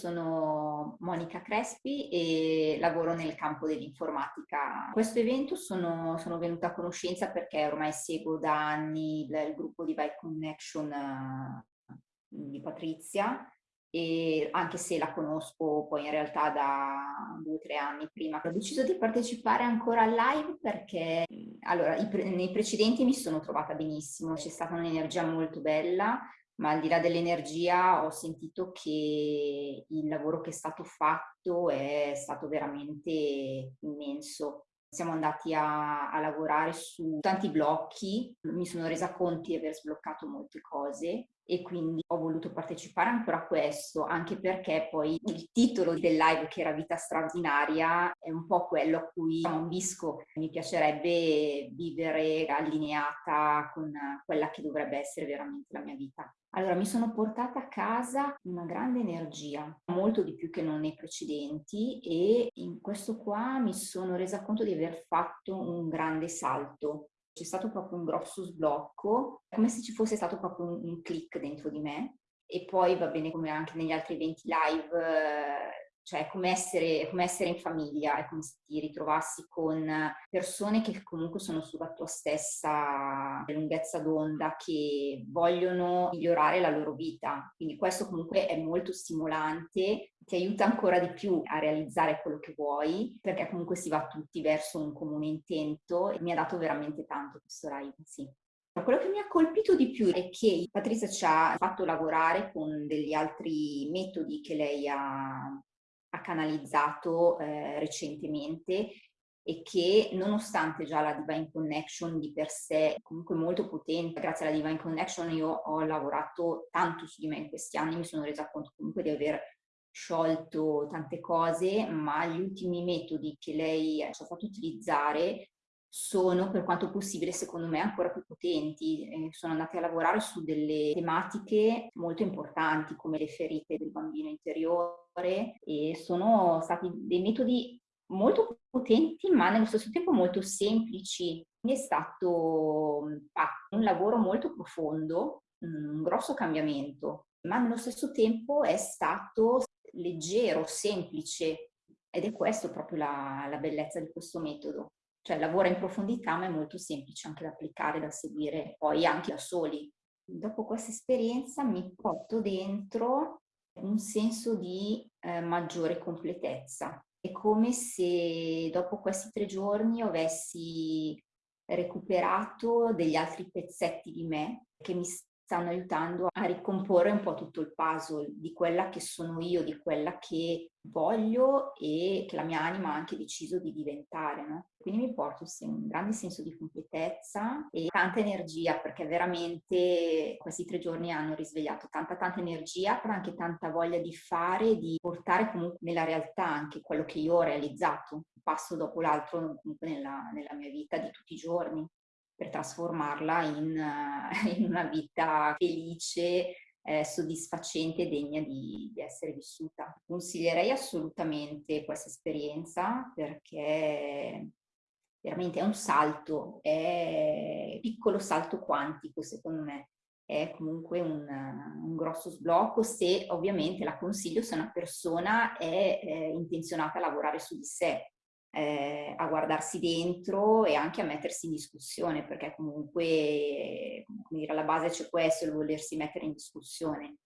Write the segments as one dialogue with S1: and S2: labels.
S1: sono Monica Crespi e lavoro nel campo dell'informatica. Questo evento sono, sono venuta a conoscenza perché ormai seguo da anni il, il gruppo di Vibe Connection uh, di Patrizia e anche se la conosco poi in realtà da due o tre anni prima. Ho deciso di partecipare ancora al live perché allora, pre nei precedenti mi sono trovata benissimo, c'è stata un'energia molto bella, ma al di là dell'energia ho sentito che il lavoro che è stato fatto è stato veramente immenso. Siamo andati a, a lavorare su tanti blocchi, mi sono resa conto di aver sbloccato molte cose e quindi ho voluto partecipare ancora a questo, anche perché poi il titolo del live che era Vita straordinaria è un po' quello a cui ambisco. Mi piacerebbe vivere allineata con quella che dovrebbe essere veramente la mia vita. Allora, mi sono portata a casa una grande energia, molto di più che non nei precedenti e in questo qua mi sono resa conto di aver fatto un grande salto c'è stato proprio un grosso sblocco, come se ci fosse stato proprio un, un click dentro di me. E poi va bene come anche negli altri eventi live, cioè come essere, come essere in famiglia, è come se ti ritrovassi con persone che comunque sono sulla tua stessa lunghezza d'onda, che vogliono migliorare la loro vita. Quindi questo comunque è molto stimolante, ti aiuta ancora di più a realizzare quello che vuoi, perché comunque si va tutti verso un comune intento e mi ha dato veramente tanto questo live, sì. Quello che mi ha colpito di più è che Patrizia ci ha fatto lavorare con degli altri metodi che lei ha ha canalizzato eh, recentemente e che nonostante già la Divine Connection di per sé comunque molto potente, grazie alla Divine Connection io ho lavorato tanto su di me in questi anni, mi sono resa conto comunque di aver sciolto tante cose, ma gli ultimi metodi che lei ci ha fatto utilizzare sono per quanto possibile secondo me ancora più potenti. Sono andate a lavorare su delle tematiche molto importanti come le ferite del bambino interiore e sono stati dei metodi molto potenti ma nello stesso tempo molto semplici. Quindi è stato un lavoro molto profondo, un grosso cambiamento, ma nello stesso tempo è stato leggero, semplice ed è questo proprio la, la bellezza di questo metodo cioè lavora in profondità ma è molto semplice anche da applicare, da seguire poi anche da soli. Dopo questa esperienza mi porto dentro un senso di eh, maggiore completezza. È come se dopo questi tre giorni avessi recuperato degli altri pezzetti di me che mi stanno aiutando a ricomporre un po' tutto il puzzle di quella che sono io, di quella che voglio e che la mia anima ha anche deciso di diventare. No? Quindi mi porto un grande senso di completezza e tanta energia perché veramente questi tre giorni hanno risvegliato tanta tanta energia, però anche tanta voglia di fare, di portare comunque nella realtà anche quello che io ho realizzato, un passo dopo l'altro comunque nella, nella mia vita di tutti i giorni per trasformarla in, in una vita felice, eh, soddisfacente e degna di, di, essere vissuta. Consiglierei assolutamente questa esperienza perché veramente è un salto, è un piccolo salto quantico secondo me, è comunque un, un, grosso sblocco se ovviamente la consiglio se una persona è eh, intenzionata a lavorare su di sé, eh, a guardarsi dentro e anche a mettersi in discussione, perché comunque dire, alla base c'è questo, il volersi mettere in discussione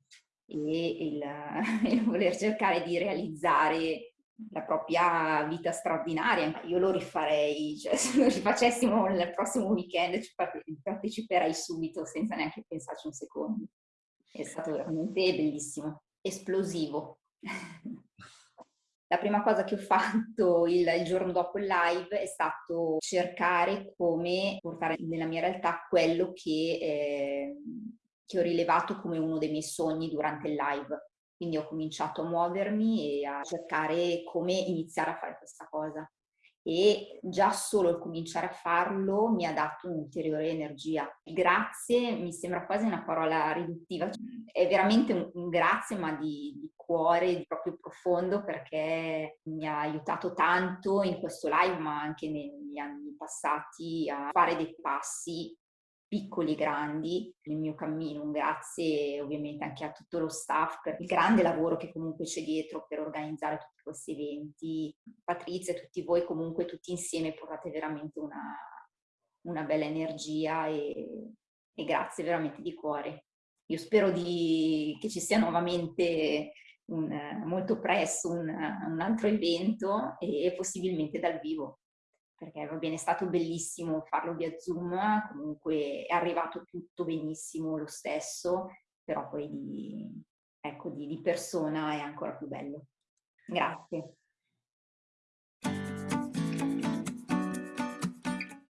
S1: e il, il voler cercare di realizzare la propria vita straordinaria, io lo rifarei, cioè se lo rifacessimo nel prossimo weekend ci parteciperei subito senza neanche pensarci un secondo. È stato veramente bellissimo, esplosivo. La prima cosa che ho fatto il, giorno dopo il live è stato cercare come portare nella mia realtà quello che, eh, che ho rilevato come uno dei miei sogni durante il live. Quindi ho cominciato a muovermi e a cercare come iniziare a fare questa cosa e già solo il cominciare a farlo mi ha dato un'ulteriore energia. Grazie mi sembra quasi una parola riduttiva, è veramente un, un grazie ma di, di, cuore, proprio profondo perché mi ha aiutato tanto in questo live ma anche negli anni passati a fare dei passi piccoli grandi nel mio cammino. Un grazie ovviamente anche a tutto lo staff per il grande lavoro che comunque c'è dietro per organizzare tutti questi eventi. Patrizia e tutti voi comunque tutti insieme portate veramente una, una bella energia e, e, grazie veramente di cuore. Io spero di, che ci sia nuovamente un, molto presto un, un altro evento e possibilmente dal vivo perché va bene, è stato bellissimo farlo via Zoom, comunque è arrivato tutto benissimo lo stesso, però poi di, ecco, di, di persona è ancora più bello. Grazie.